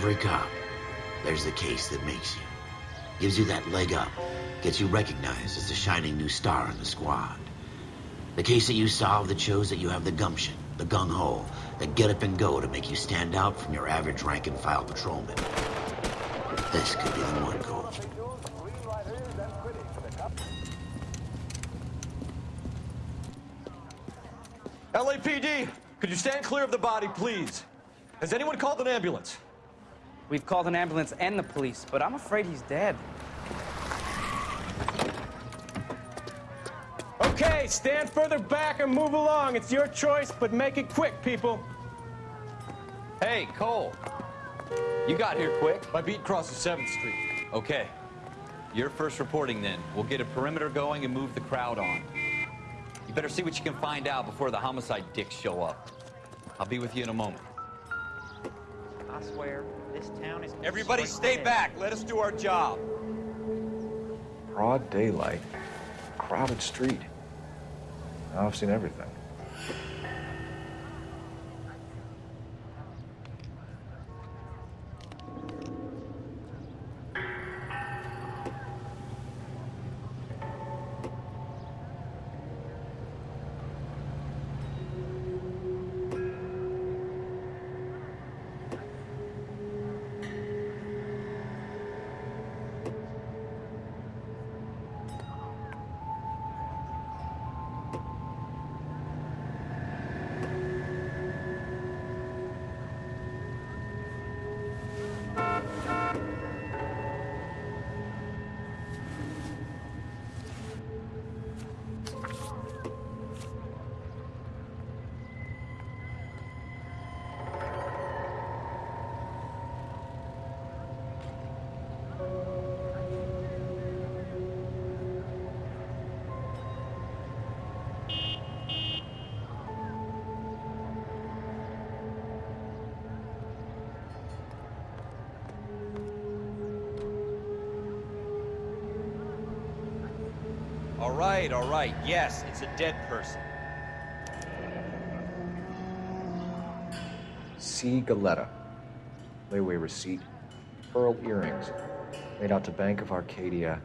every cop, there's the case that makes you. Gives you that leg up. Gets you recognized as the shining new star in the squad. The case that you solve that shows that you have the gumption, the gung-ho, the get up and go to make you stand out from your average rank-and-file patrolman. This could be the one, Cole. LAPD, could you stand clear of the body, please? Has anyone called an ambulance? We've called an ambulance and the police, but I'm afraid he's dead. Okay, stand further back and move along. It's your choice, but make it quick, people. Hey, Cole. You got here quick. My beat crosses 7th Street. Okay. You're first reporting then. We'll get a perimeter going and move the crowd on. You better see what you can find out before the homicide dicks show up. I'll be with you in a moment. I swear, this town is... Everybody stay back. Let us do our job. Broad daylight, crowded street. Now I've seen everything. Right, all right. Yes, it's a dead person. C. Galletta. Layaway receipt. Pearl earrings. Made out to Bank of Arcadia.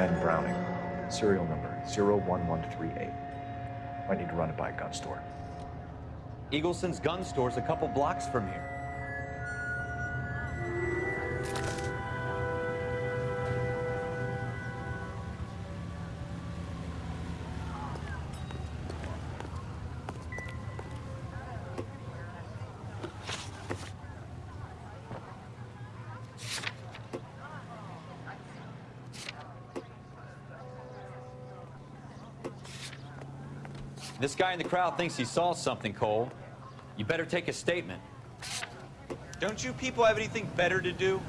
FN Browning. Serial number 01138. Might need to run it by a gun store. Eagleson's gun store's a couple blocks from here. Guy in the crowd thinks he saw something, Cole. You better take a statement. Don't you people have anything better to do?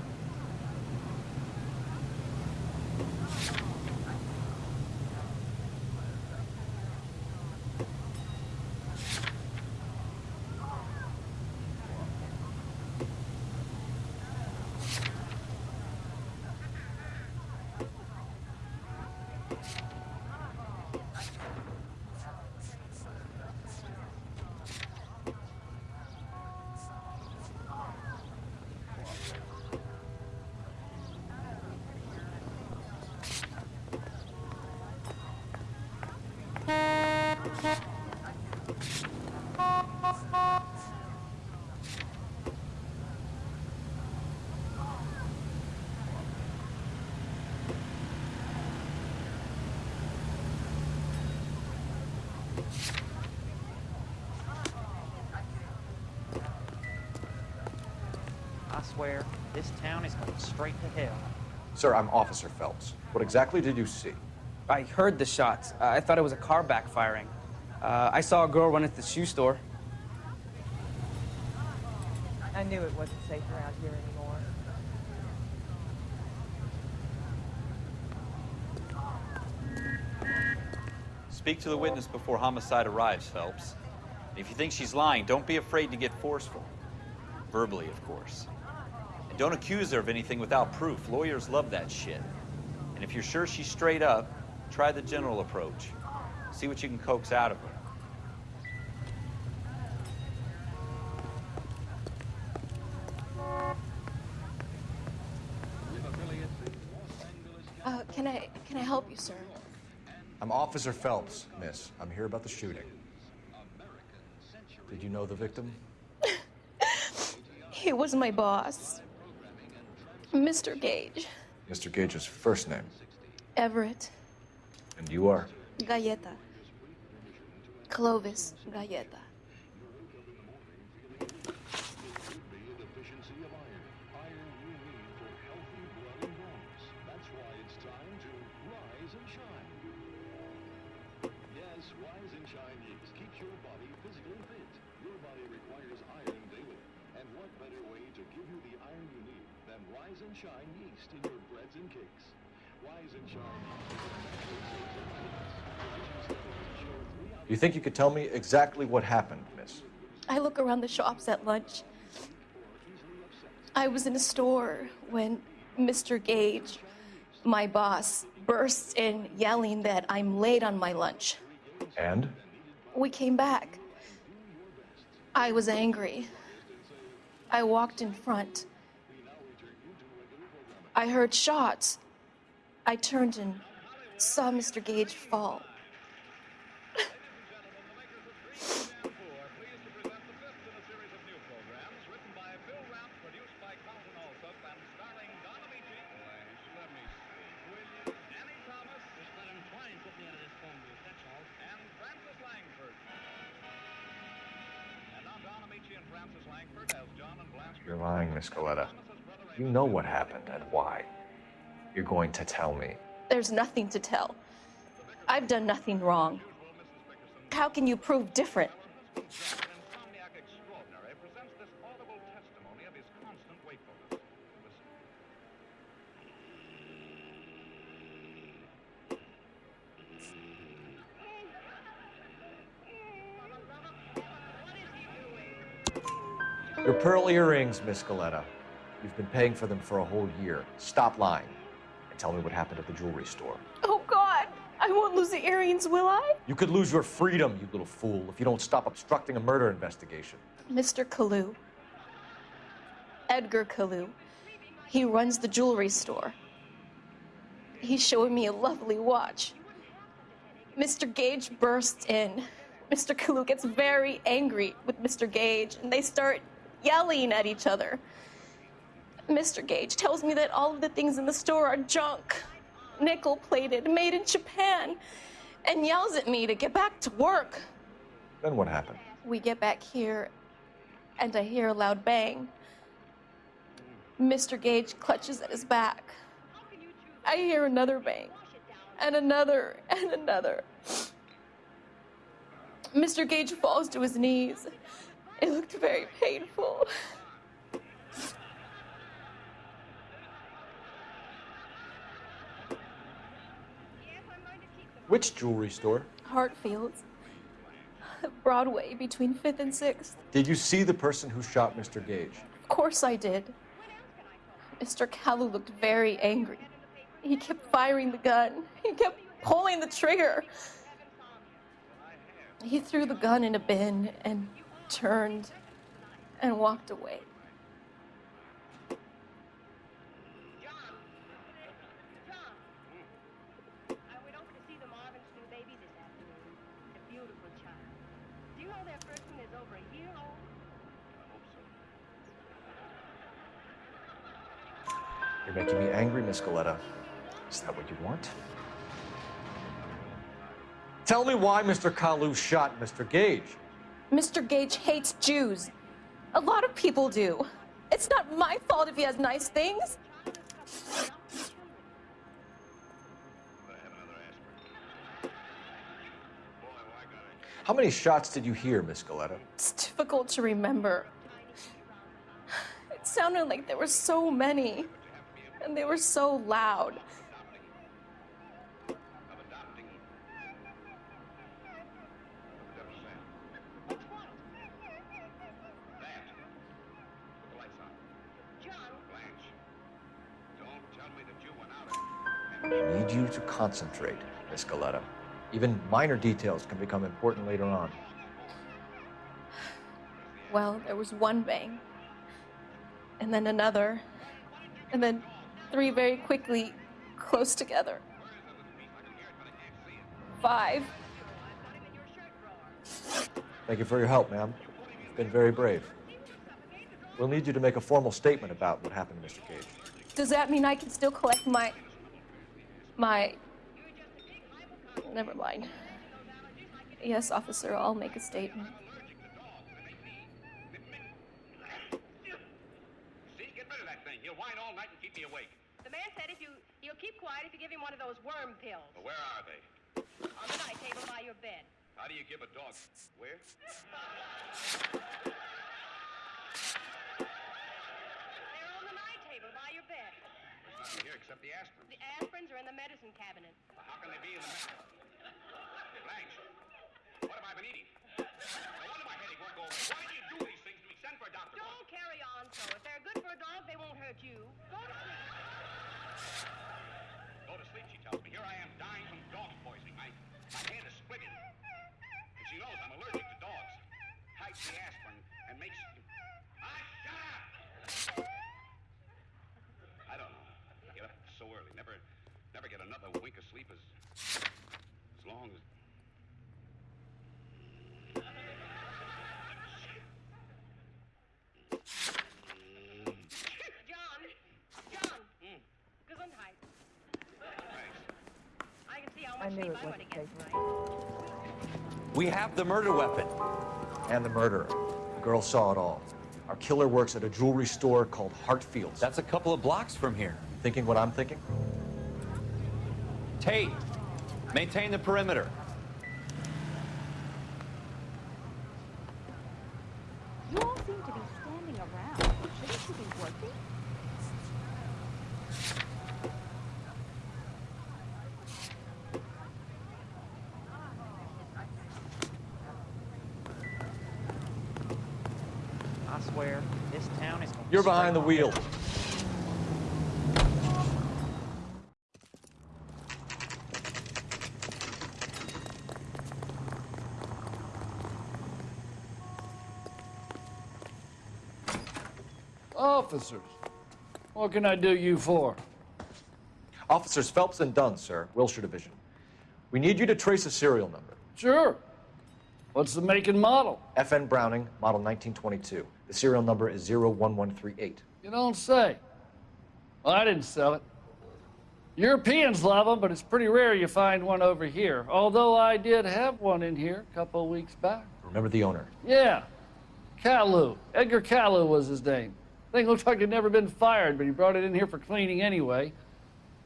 I swear, this town is going straight to hell. Sir, I'm Officer Phelps. What exactly did you see? I heard the shots. I thought it was a car backfiring. Uh, I saw a girl run into the shoe store. I knew it wasn't safe around here anymore. Speak to the witness before homicide arrives, Phelps. If you think she's lying, don't be afraid to get forceful. Verbally, of course. And don't accuse her of anything without proof. Lawyers love that shit. And if you're sure she's straight up, try the general approach. See what you can coax out of her. Uh, can I can I help you, sir? I'm Officer Phelps, miss. I'm here about the shooting. Did you know the victim? He was my boss, Mr. Gage, Mr. Gage's first name. Everett, And you are? Galletta, Clovis Galletta. Rise and Shine Yeast keeps your body physically fit. Your body requires iron daily. And what better way to give you the iron you need than Rise and Shine Yeast in your breads and cakes? Rise and Shine You think you could tell me exactly what happened, miss? I look around the shops at lunch. I was in a store when Mr. Gage, my boss, bursts in yelling that I'm late on my lunch. And? We came back. I was angry. I walked in front. I heard shots. I turned and saw Mr. Gage fall. Galletta. You know what happened and why. You're going to tell me. There's nothing to tell. I've done nothing wrong. How can you prove different? Pearl earrings, Miss Galletta. You've been paying for them for a whole year. Stop lying and tell me what happened at the jewelry store. Oh, God! I won't lose the earrings, will I? You could lose your freedom, you little fool, if you don't stop obstructing a murder investigation. Mr. Kalou. Edgar Kalou. He runs the jewelry store. He's showing me a lovely watch. Mr. Gage bursts in. Mr. Kalou gets very angry with Mr. Gage, and they start yelling at each other. Mr. Gage tells me that all of the things in the store are junk, nickel plated, made in Japan, and yells at me to get back to work. Then what happened? We get back here, and I hear a loud bang. Mr. Gage clutches at his back. I hear another bang, and another, and another. Mr. Gage falls to his knees. It looked very painful. Which jewelry store? Hartfield's. Broadway between 5th and 6th. Did you see the person who shot Mr. Gage? Of course I did. Mr. Kalou looked very angry. He kept firing the gun. He kept pulling the trigger. He threw the gun in a bin and turned and walked away. You're making me angry, Miss Galletta. Is that what you want? Tell me why Mr. Kalou shot Mr. Gage. Mr. Gage hates Jews. A lot of people do. It's not my fault if he has nice things. How many shots did you hear, Miss Galletta? It's difficult to remember. It sounded like there were so many, and they were so loud. I need you to concentrate, Miss Galletta. Even minor details can become important later on. Well, there was one bang, and then another, and then three very quickly close together. Five. Thank you for your help, ma'am. You've been very brave. We'll need you to make a formal statement about what happened, to Mr. Gage. Does that mean I can still collect my. My. Never mind. Yes, officer, I'll make a statement. See, get rid of that thing. He'll whine all night and keep me awake. The man said if you he'll keep quiet if you give him one of those worm pills Well, where are they? on the night table by your bed. How do you give a dog? Where? They're on the night table by your bed. There's here except the aspirin. The aspirins are in the medicine cabinet. How can they be in the map? Blanche, what have I been eating? No wonder my headache won't go away. Why do you do these things to me? Send for a doctor. Don't carry on so. If they're good for a dog, they won't hurt you. Go to sleep. Go to sleep, she tells me. Here I am dying from dog poisoning. My, my head is splitting. And she knows I'm allergic to dogs. Hides the aspirin and makes... Ah, shut up! I don't know. Get up so early. Never, never get another wink of sleep as, as long as... John, John. Gesundheit. I can see how I much knew it wasn't to get safe. tonight. We have the murder weapon. And the murderer. The girl saw it all. Our killer works at a jewelry store called Hartfields. That's a couple of blocks from here. Thinking what I'm thinking? Tate, maintain the perimeter. You all seem to be standing around. Shouldn't you be working? I swear, this town is going You're behind the wheel. Officers, what can I do you for? Officers Phelps and Dunn, sir, Wilshire Division. We need you to trace a serial number. Sure. What's the make and model? FN Browning, model 1922. The serial number is 01138. You don't say. Well, I didn't sell it. Europeans love them, but it's pretty rare you find one over here. Although I did have one in here a couple of weeks back. Remember the owner. Yeah, Kalou. Edgar Kalou was his name. Thing looks like it'd never been fired, but he brought it in here for cleaning anyway.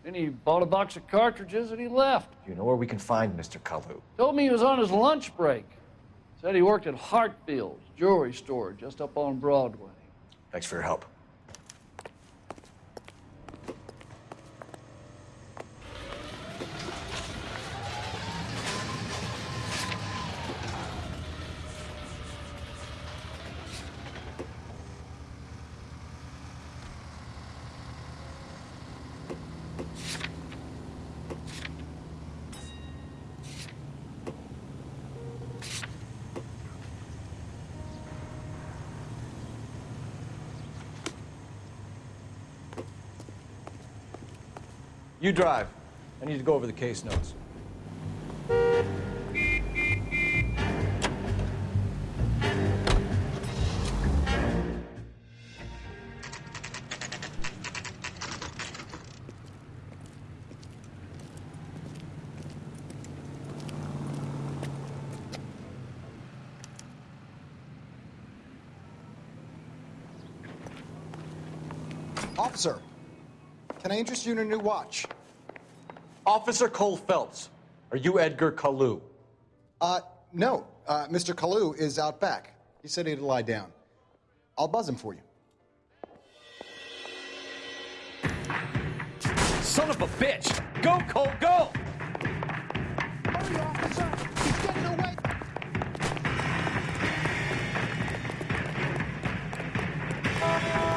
Then he bought a box of cartridges and he left. Do you know where we can find Mr. Kalou? Told me he was on his lunch break. Said he worked at Hartfield's jewelry store just up on Broadway. Thanks for your help. You drive. I need to go over the case notes. Officer, can I interest you in a new watch? Officer Cole Phelps, are you Edgar Kalou? Uh, no. Uh, Mr. Kalou is out back. He said he'd lie down. I'll buzz him for you. Son of a bitch! Go, Cole, go! Hurry, officer! He's getting away!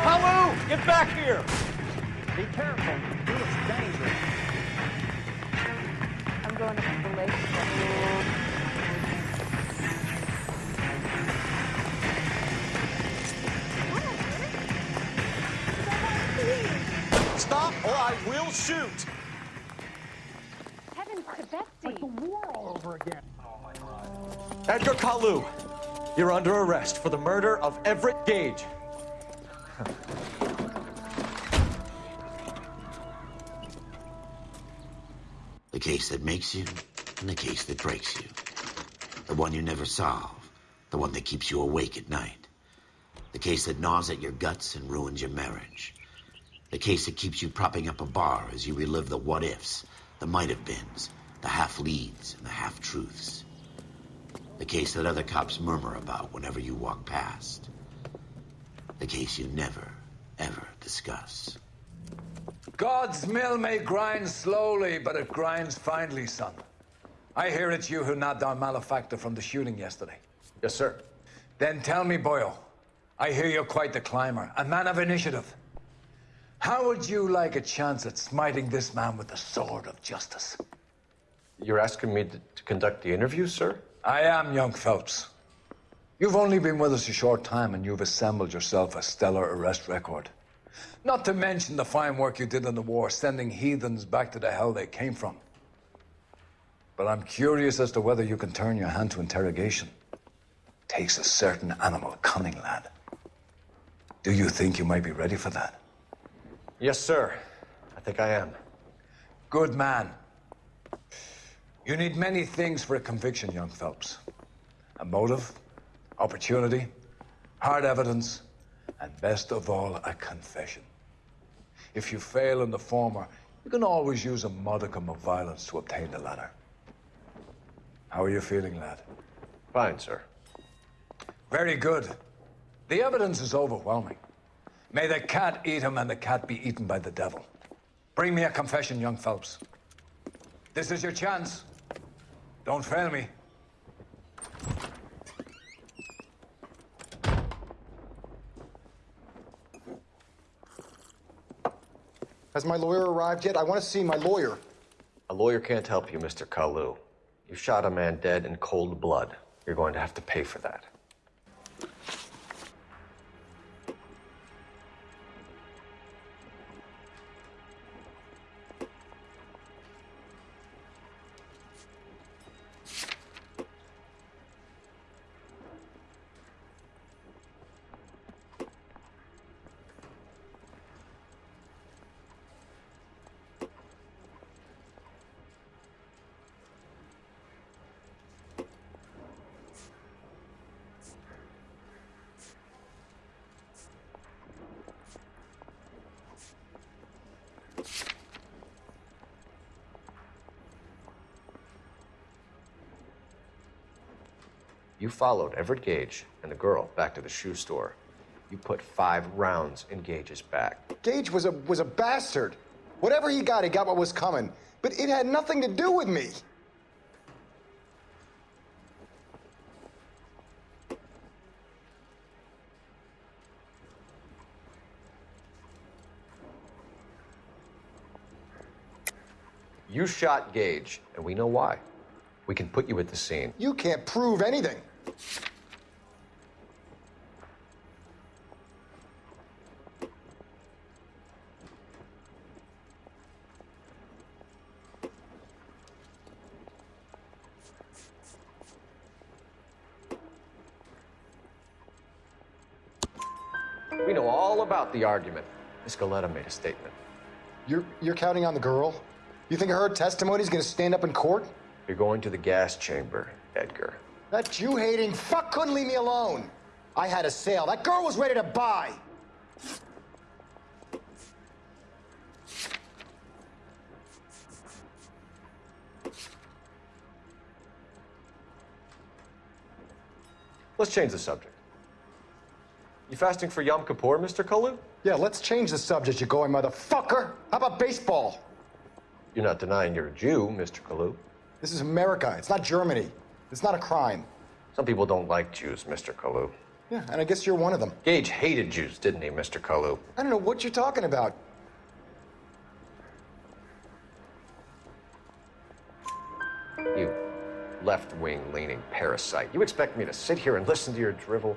Kalou, get back here! Be careful. It's dangerous. I'm going to the lake. Stop or I will shoot! Heavens to Betsy. war all over again. Edgar Kalou, you're under arrest for the murder of Everett Gage. The case that makes you, the case that breaks you. The one you never solve, the one that keeps you awake at night. The case that gnaws at your guts and ruins your marriage. The case that keeps you propping up a bar as you relive the what ifs, the might have beens, the half leads, and the half truths. The case that other cops murmur about whenever you walk past. The case you never, ever discuss. God's mill may grind slowly, but it grinds finely, son. I hear it's you who nabbed our malefactor from the shooting yesterday. Yes, sir. Then tell me, Boyle, I hear you're quite the climber, a man of initiative. How would you like a chance at smiting this man with the sword of justice? You're asking me to, to conduct the interview, sir? I am young Phelps. You've only been with us a short time and you've assembled yourself a stellar arrest record. Not to mention the fine work you did in the war, sending heathens back to the hell they came from. But I'm curious as to whether you can turn your hand to interrogation. It Takes a certain animal cunning, lad. Do you think you might be ready for that? Yes, sir. I think I am. Good man. You need many things for a conviction, young Phelps. A motive, opportunity, hard evidence, and best of all, a confession. If you fail in the former, you can always use a modicum of violence to obtain the latter. How are you feeling, lad? Fine, sir. Very good. The evidence is overwhelming. May the cat eat him and the cat be eaten by the devil. Bring me a confession, young Phelps. This is your chance. Don't fail me. Has my lawyer arrived yet? I want to see my lawyer. A lawyer can't help you, Mr. Kalou. You shot a man dead in cold blood. You're going to have to pay for that. You followed Everett Gage and the girl back to the shoe store. You put five rounds in Gage's back. Gage was a was a bastard. Whatever he got, he got what was coming. But it had nothing to do with me. You shot Gage, and we know why. We can put you at the scene. You can't prove anything. We know all about the argument. Miss Galletta made a statement. You're you're counting on the girl? You think her testimony is gonna stand up in court? You're going to the gas chamber, Edgar. That Jew-hating fuck couldn't leave me alone. I had a sale. That girl was ready to buy. Let's change the subject. You fasting for Yom Kippur, Mr. Kalou? Yeah, let's change the subject, you going motherfucker. How about baseball? You're not denying you're a Jew, Mr. Kalou. This is America. It's not Germany. It's not a crime. Some people don't like Jews, Mr. Kalou. Yeah, and I guess you're one of them. Gage hated Jews, didn't he, Mr. Kalou? I don't know what you're talking about. You left-wing leaning parasite. You expect me to sit here and listen to your drivel?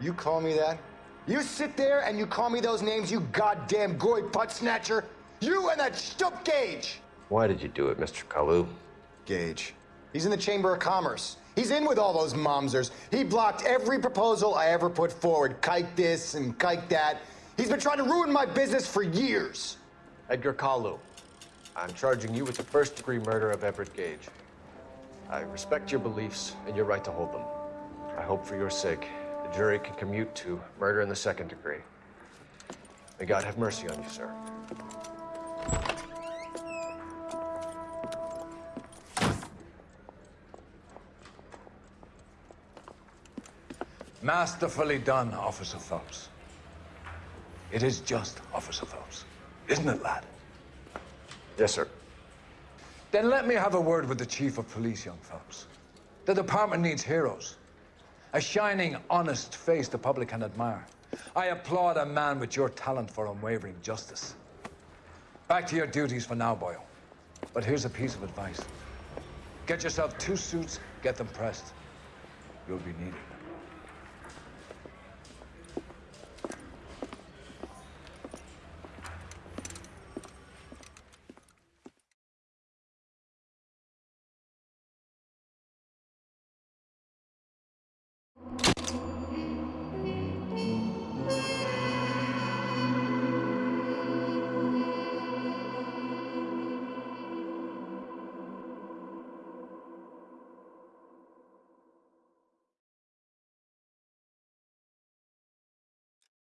You call me that? You sit there and you call me those names, you goddamn goy butt snatcher? You and that stup Gage! Why did you do it, Mr. Kalou? Gage. He's in the Chamber of Commerce. He's in with all those momsers. He blocked every proposal I ever put forward. Kike this and kike that. He's been trying to ruin my business for years. Edgar Kalou, I'm charging you with the first degree murder of Everett Gage. I respect your beliefs and your right to hold them. I hope for your sake the jury can commute to murder in the second degree. May God have mercy on you, sir. Masterfully done, Officer Phelps. It is just, Officer Phelps. Isn't it, lad? Yes, sir. Then let me have a word with the Chief of Police, young Phelps. The department needs heroes. A shining, honest face the public can admire. I applaud a man with your talent for unwavering justice. Back to your duties for now, Boyle. But here's a piece of advice. Get yourself two suits, get them pressed. You'll be needed.